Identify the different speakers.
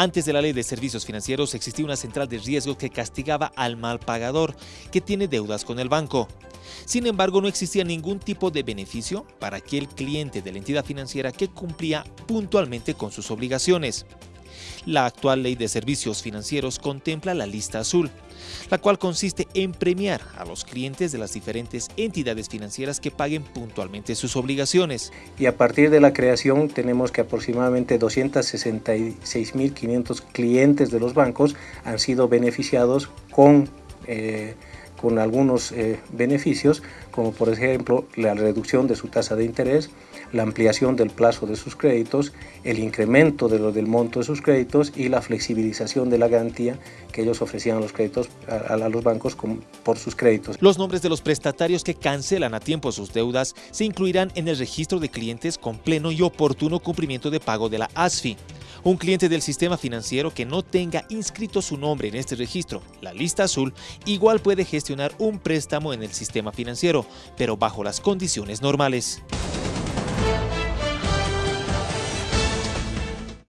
Speaker 1: Antes de la ley de servicios financieros existía una central de riesgo que castigaba al mal pagador que tiene deudas con el banco. Sin embargo, no existía ningún tipo de beneficio para aquel cliente de la entidad financiera que cumplía puntualmente con sus obligaciones. La actual ley de servicios financieros contempla la lista azul, la cual consiste en premiar a los clientes de las diferentes entidades financieras que paguen puntualmente sus obligaciones.
Speaker 2: Y a partir de la creación tenemos que aproximadamente 266.500 clientes de los bancos han sido beneficiados con... Eh, con algunos eh, beneficios, como por ejemplo la reducción de su tasa de interés, la ampliación del plazo de sus créditos, el incremento de lo del monto de sus créditos y la flexibilización de la garantía que ellos ofrecían a los, créditos, a, a los bancos por sus créditos.
Speaker 1: Los nombres de los prestatarios que cancelan a tiempo sus deudas se incluirán en el registro de clientes con pleno y oportuno cumplimiento de pago de la ASFI. Un cliente del sistema financiero que no tenga inscrito su nombre en este registro, la lista azul, igual puede gestionar un préstamo en el sistema financiero, pero bajo las condiciones normales.